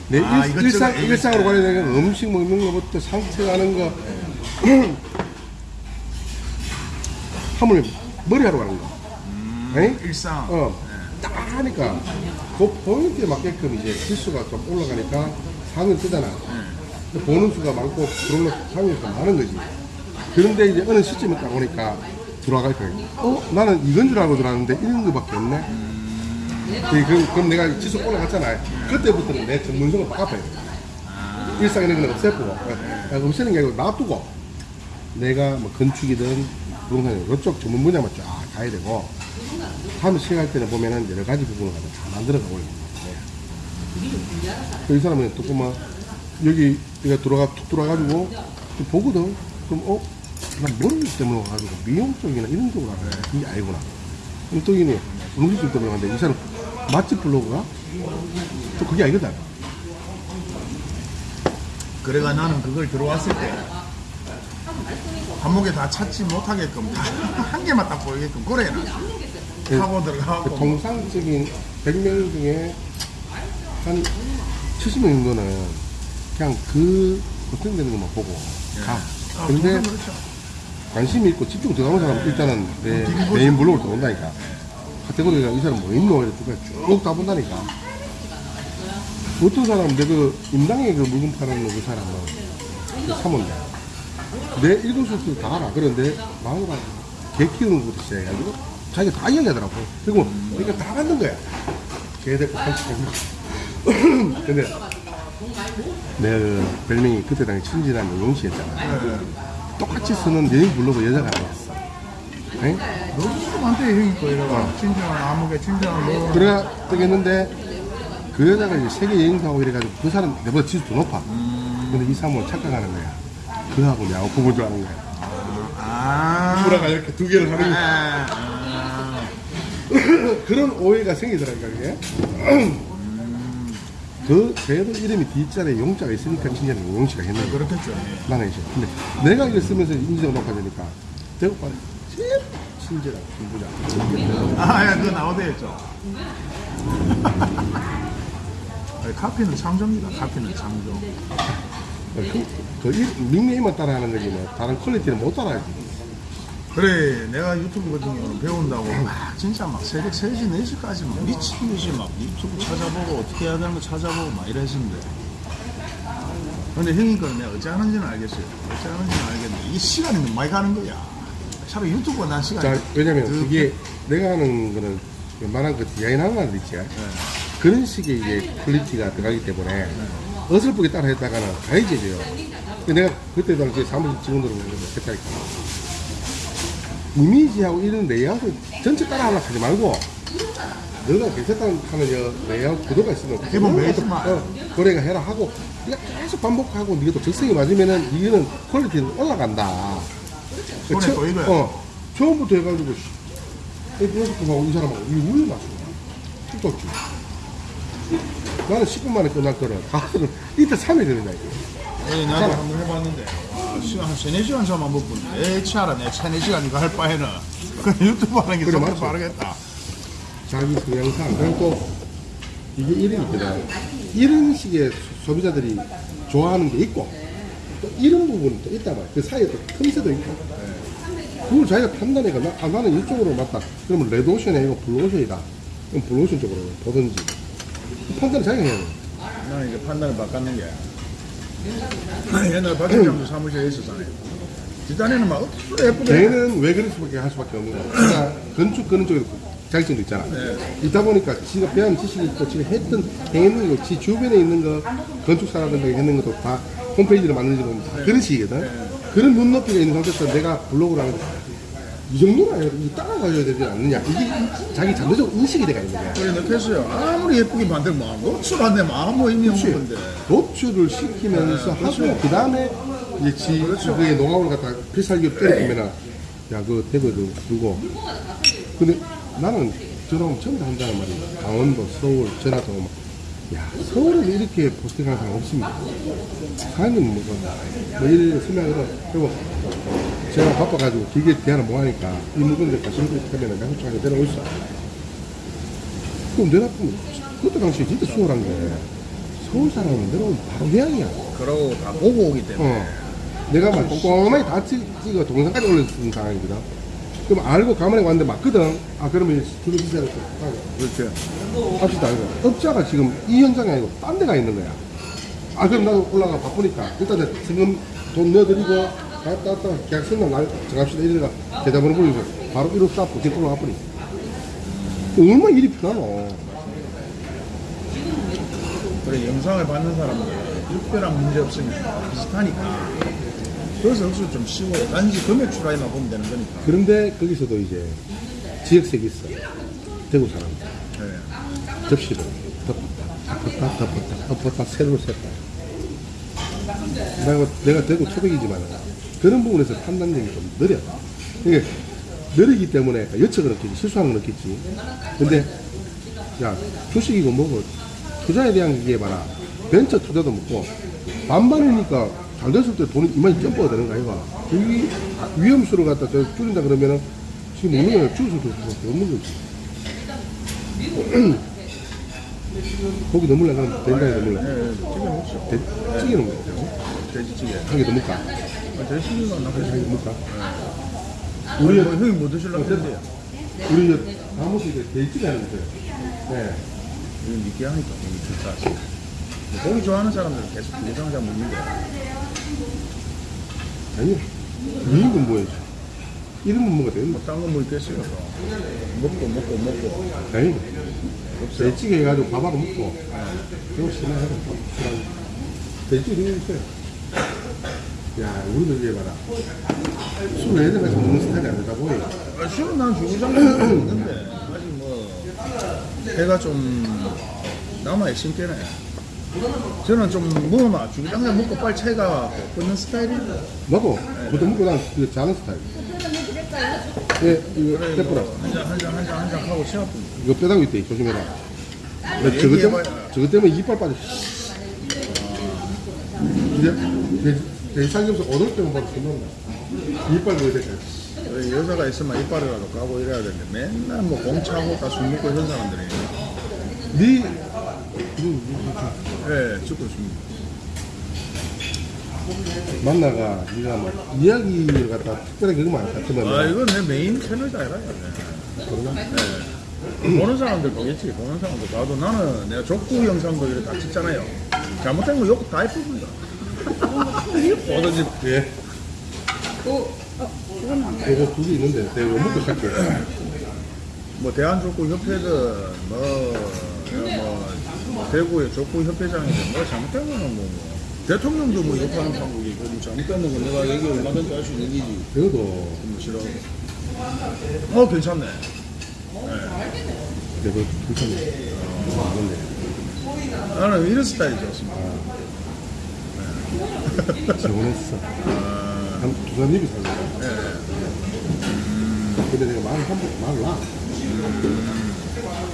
Speaker 1: 내
Speaker 2: 아,
Speaker 1: 일, 일상,
Speaker 2: 이것저것.
Speaker 1: 일상으로 관련된 거, 음식 먹는 거부터 산책하는 거, 하물 머리하러 가는 거. 에이?
Speaker 2: 일상
Speaker 1: 어, 딱 하니까 그 포인트에 맞게끔 이제 실수가 좀 올라가니까 상을 뜨잖아. 근데 보는 수가 많고 그런 상이 좀 많은 거지. 그런데 이제 어느 시점에 딱 오니까 들어갈 거야. 어? 나는 이건 줄 알고 들어왔는데 이런 거밖에 없네. 그, 그럼, 그럼 내가 지수 올라갔잖아. 그때부터는 내 전문성을 바꿔야 돼. 일상 이런 거는 없애고, 어, 없애는 게 아니고 놔두고, 내가 뭐 건축이든 부동산이든 이쪽 전문 분야만 쫙 가야 되고, 다음에 시작할 때는 보면은 여러 가지 부분을 다 만들어 가고 있는 거야. 이 사람은 또 보면 여기 내가 들어가 툭 들어가가지고 좀 보거든. 그럼 어? 난 머리 때문에 와가지고 미용 쪽이나 이런 쪽으로 하네. 이게 아니구나. 그럼 또 이네 음식 쪽 때문에 왔는데 이 사람 맛집 블로그가 또 그게 아니거든.
Speaker 2: 그래가 나는 그걸 들어왔을 때 감옥에 다 찾지 못하게끔 다 [LAUGHS] 한 개만 딱 보이게끔 그래 나 하고
Speaker 1: 그
Speaker 2: 들어가고
Speaker 1: 통상적인 100명 중에 한 70명 정도는 그냥 그 걱정되는 것만 보고 가.
Speaker 2: 아,
Speaker 1: 근데
Speaker 2: 그건 그렇죠.
Speaker 1: 관심이 있고 집중 들어가는 사람은 일단은 내 메인 블로그를 들어온다니까. 카테고리가 이 사람 뭐 있노? 이렇게 쭉 다 본다니까. 어떤 사람은 내그 임당에 그 물건 파는 그 사람은 그 사모인데 내 읽은 수도 다 알아. 그런데 마누라 개 키우는 것부터 시작해가지고 자기가 다 이야기하더라고. 그리고 그러니까 다 만든 거야. 개 데리고 산책하고. [LAUGHS] 근데 내가 그 별명이 그때 당시 천진한 용씨였잖아.
Speaker 2: 예, 예.
Speaker 1: 똑같이 쓰는 여행 블로그 여자가 아니었어. 에?
Speaker 2: 너무 많대 형이 거 이래가 친정한 아무개 친정한 뭐
Speaker 1: 그래가 뜨겠는데 그 여자가 이제 세계 여행사하고 이래가지고 그 사람 내보다 지수 더 높아. 근데 이 사람을 착각하는 거야. 그하고 야구 줄 아는 거야.
Speaker 2: 아
Speaker 1: 브라가 이렇게 두 개를 하는 거야.
Speaker 2: 아, [LAUGHS]
Speaker 1: 그런 오해가 생기더라니까 그게. 그 쟤도 이름이 뒷자리에 용자가 있으니까 친절한 용씨가 했는 거야.
Speaker 2: 그렇겠죠 예.
Speaker 1: 나는 이제 근데 내가 이걸 쓰면서 인지도가 높아지니까 대고 빨리 제일 친절한 김부장.
Speaker 2: 아, 예, 그거 나오대 했죠. [LAUGHS] 아니, 카피는 창조입니다. 카피는 창조.
Speaker 1: 그, 그 이- 닉네임만 따라하는 거지 뭐 다른 퀄리티는 못 따라하지.
Speaker 2: 그래, 내가 유튜브 같은 경우는 배운다고 막 진짜 막 새벽 3시, 4시까지 막 미친 듯이 막 유튜브 찾아보고 어떻게 해야 되는 거 찾아보고 막 이랬었는데. 근데 형님 거는 내가 어찌 하는지는 알겠어요. 어찌 하는지는 알겠는데 이 시간이 너무 많이 가는 거야. 차라리 유튜브가 난 시간이
Speaker 1: 자, 왜냐면
Speaker 2: 더
Speaker 1: 그게 내가 하는 거는 웬만한 그 디자인 하는 거 있지.
Speaker 2: 네.
Speaker 1: 그런 식의 이제 퀄리티가 들어가기 때문에 어설프게 따라 했다가는 가해져요. 내가 그때 당시에 사무실 직원들은 했다니까. 이미지하고 이런 레이아웃을 전체 따라 하려고 하지 말고 너가 괜찮다는 하는 저 레이아웃 구도가 있으면
Speaker 2: 기본 베이스만.
Speaker 1: 어, 고래가 해라 하고 네가 계속 반복하고 네가 또 적성이 맞으면은 이거는 퀄리티는 올라간다.
Speaker 2: 손에
Speaker 1: 처-
Speaker 2: 보이고요.
Speaker 1: 어, 처음부터 해가지고 씨, 이 프로젝트하고 이 사람하고 이 우유 맞추고 뚝뚝지 나는 10분 만에 끝날 거를 가서는 [LAUGHS] 이틀 3일 걸린다 이거.
Speaker 2: 아니, 나도 한 번 해봤는데, 와, 시간 한 3, 4시간 잠만 못 보는데, 에, 치아라, 내 3, 4시간 이거 할 바에는, 그 유튜브 하는 게
Speaker 1: 그래, 맞지.
Speaker 2: 빠르겠다.
Speaker 1: 자기 동영상 그리고 또 이게 이런 게 있거든 이런 식의 소비자들이 좋아하는 게 있고 또 이런 부분이 또 있단 말이야. 그 사이에 또 틈새도 있고. 그걸 자기가 판단해가 나, 아, 나는 이쪽으로 맞다. 그러면 레드오션이 아니고 블루오션이다. 그럼 블루오션 쪽으로 보든지. 그 판단을 자기가 해야 돼.
Speaker 2: 나는 이제 판단을 바꿨는 게, 옛날 박 팀장도 사무실에 있었잖아요. 뒷단에는 막, 어떻게 예쁘게.
Speaker 1: 걔는 왜 그럴 수밖에 할 수밖에 없는 거야. 그러니까 건축 그런 쪽에 자격증도 있잖아. 있다 보니까 지가 배운 지식이 있고 지가 했던 행했는 거, 지 주변에 있는 거 건축사라든가 했는 것도 다 홈페이지를 만드는 건다 그런 식이거든. 그런 눈높이가 있는 상태에서 내가 블로그를 하는데 이 정도는 따라가줘야 되지 않느냐. 이게 자기 잠재적 인식이 돼가 있는 거야.
Speaker 2: 그래, 느꼈어요. 아무리 예쁘게 만들면, 뭐, 노출 안 되면 아무 의미 없는 건데.
Speaker 1: 노출을 시키면서 하고 그 다음에 이제 지 그의 노하우를 갖다 필살기로 때려보면은 야 그거 대거도 두고 근데 나는 전부 다 한다는 말이야 강원도 서울 전라도 막, 야 서울에 이렇게 포스팅하는 사람 없습니다 사장님 뭐뭐 뭐 이래 설명을 그리고 제가 바빠가지고 길게 대화를 못 하니까 이 물건들 가시는 거 하면은 내가 솔직하게 내려오있어 그럼 내놔보면 그때 당시에 진짜 수월한 게 서울 사람은 내려오면 바로 고향이야
Speaker 2: 그러고 다 보고 오기 때문에.
Speaker 1: 어. 내가 막 꼼꼼하게 다 찍- 찍어 동영상까지 올려주는 상황이거든. 그럼 알고 가만히 왔는데 맞거든. 아, 그러면 주로 비싸게
Speaker 2: 그렇죠.
Speaker 1: 합시다. 이거. 업자가 지금 이 현장이 아니고 딴 데가 있는 거야. 아, 그럼 나도 올라가 바쁘니까. 일단 내가 지금 돈 넣어드리고, 갔다 왔다 계약서나 날 정합시다. 이래가 계좌번호 보여서 바로 1호 쌓고 지금 올라가 버리. 얼마나 일이 편하노.
Speaker 2: 그래, 영상을 받는 사람들, 특별한 문제 없으면 비슷하니까. 그래서 역시 좀 쉬워. 단지 금액 추라이만 보면 되는 거니까.
Speaker 1: 그런데 거기서도 이제 지역색이 있어. 대구 사람.
Speaker 2: 네.
Speaker 1: 접시를 덮었다, 덮었다, 덮었다, 덮었다, 새로 샜다. 내가, 내가 대구 초백이지만 그런 부분에서 판단력이 좀 느려. 이게 느리기 때문에 여척을 느끼지, 실수하는 걸 느끼지. 근데, 야, 주식이고 뭐고, 투자에 대한 게 봐라. 벤처 투자도 먹고, 반반이니까 잘 됐을 때 돈이 이만히 점프가 되는 거 아이가. 여기 위험수를 갖다 저 줄인다 그러면은 지금 없는 거야. 줄을 줄 수밖에 없는 거지. 고기 넣을래? 그럼 된장에 넣을래?
Speaker 2: 네, 찌개
Speaker 1: 뭐야?
Speaker 2: 돼지찌개.
Speaker 1: 한개 더 먹까?
Speaker 2: 아, 돼지찌개가 나
Speaker 1: 한개 더 먹까?
Speaker 2: 우리 뭐, 형이 뭐 드실라고 했는데요?
Speaker 1: 우리 저 사무실에 하는 거죠? 네.
Speaker 2: 이거 느끼하니까 고기 좋다. 고기 좋아하는 사람들은 계속 고기장자 먹는데.
Speaker 1: 아니요. 미인은 뭐야? 이름은 뭐가 되는 거?
Speaker 2: 딴거뭐 있겠어요. 또. 먹고 먹고 먹고.
Speaker 1: 아니.
Speaker 2: 없어요.
Speaker 1: 돼지찌개 해가지고 밥하고 먹고. 그거 신나하고 돼지찌개 이거 있어요. 야, 우리도 이제 봐라. 술 예전같이 먹는 스타일이 아니다 보니.
Speaker 2: 아, 술은 난 주구장창 먹는데 아직 뭐 해가 좀 남아 있을 때네. 저는 좀 먹으면 주구장창 먹고 빨리 차이가 끊는 스타일이에요.
Speaker 1: 나도 보통 먹고 난그 자는 스타일. 예, 이거 빼뿌라.
Speaker 2: 한잔 한잔한잔한잔 하고 시합
Speaker 1: 이거 빼다고 있대. 조심해라. 나 저것 때문에. 저것 때문에 이빨 빠져. 이제 내, 내 살면서 얻을 때만 봐도 끝난다. 이빨 보여야 돼.
Speaker 2: 왜 여자가 있으면 이빨이라도 까고 이래야 되는데 맨날 뭐 공차하고 다 술 먹고 이런 사람들이.
Speaker 1: 네.
Speaker 2: 예 죽고 있습니다.
Speaker 1: 만나가 네가 뭐 이야기를 갖다 특별하게 그거 많이 같으면.
Speaker 2: 아 이건 내 메인 채널이 아니라 예. 보는 사람들 보겠지 보는 사람들. 봐도 나는 내가 족구 영상도 이렇게 다 찍잖아요. 잘못된 거 욕다 해봅니다 뭐든지
Speaker 1: 예. 요거 두개 있는데 내가 이거 먹고 살게
Speaker 2: 뭐 대한족구협회든 뭐, 뭐 대구의 족구협회장이든 뭐 잘못된 거는 뭐, 뭐. 대통령도 뭐 욕하는 방법이고 뭐 잘못된 건 내가 얘기 얼마든지 할 수 있는 일이지.
Speaker 1: 그래도.
Speaker 2: 뭐 싫어. 어 괜찮네.
Speaker 1: 내가 괜찮네. 어,
Speaker 2: 나는 이런 스타일이 좋습니다
Speaker 1: 지원했어.
Speaker 2: 아,
Speaker 1: 한 두산 입이 살려
Speaker 2: 예.
Speaker 1: 근데 내가 말을 한번 놔.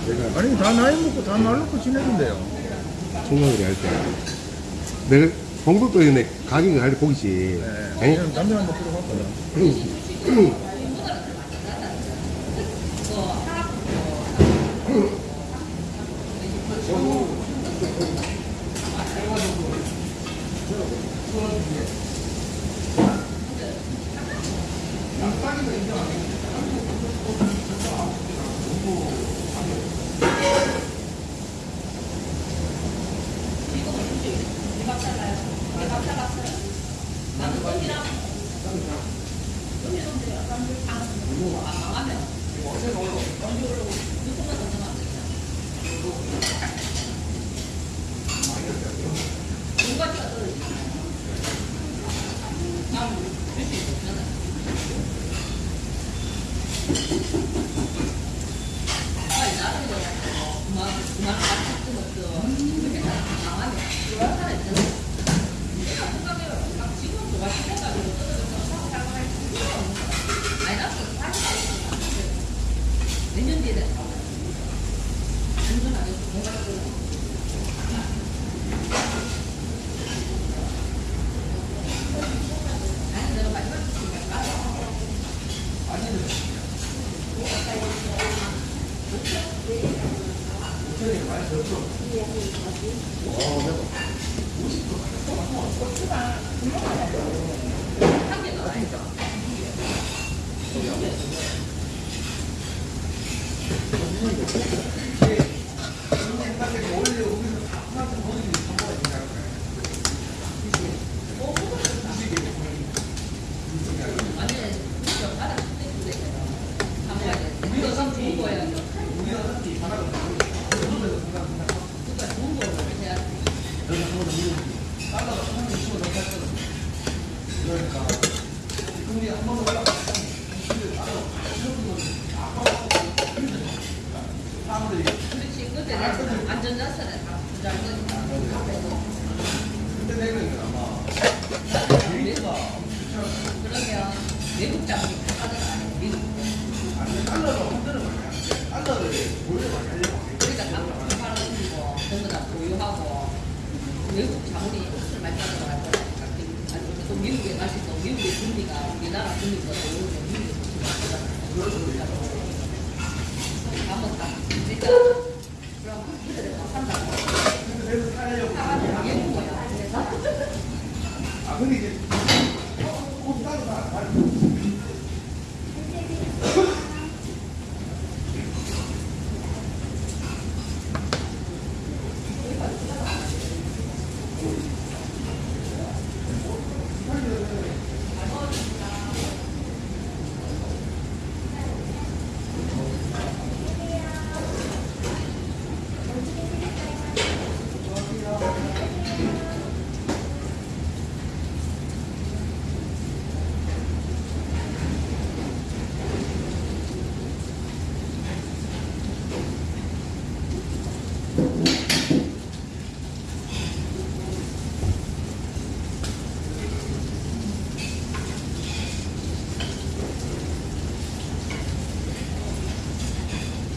Speaker 1: 내가
Speaker 2: 아니 다 나이 먹고 다 말 놓고 지내는데요.
Speaker 1: 총각을 할 때 내가 공덕도에 내 가격을 할때 보기지.
Speaker 2: 네.
Speaker 1: 아니?
Speaker 2: 담배 한번 피러 갔거든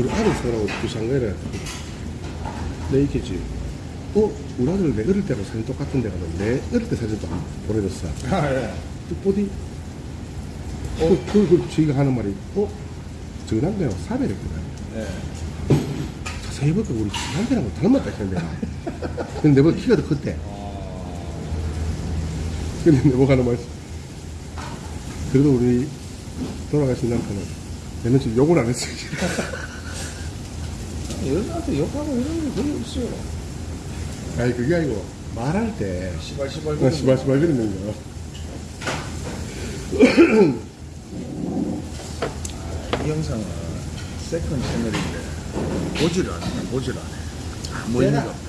Speaker 4: 우리
Speaker 1: 아들 생각하고 부산가래 내 있겠지 어? 우리 아들 내 어릴 때랑 사진 똑같은 데가 내 어릴 때 사진도 보내줬어
Speaker 2: 아, 예.
Speaker 1: 어디? 어? 그, 그, 저희가 하는 말이 어? 저남대랑 사배랬거든
Speaker 2: 예.
Speaker 1: 자세히 보니까 우리 남편하고 닮았다 했는데 근데 내보다 키가 더 컸대 근데 내보가 하는 말이 그래도 우리 돌아가신 남편은 내는 지금 욕을 안 했어요 [LAUGHS]
Speaker 2: 여자한테 욕하고 이런 게 거의 없어요.
Speaker 1: 아니 그게 아니고 말할 때
Speaker 2: 시발 시발.
Speaker 1: 아, 시발 시발 그러는 거
Speaker 2: 이 영상은 second 채널인데 보지를 않네, 보지를 안 해. 아무 의미가 없다.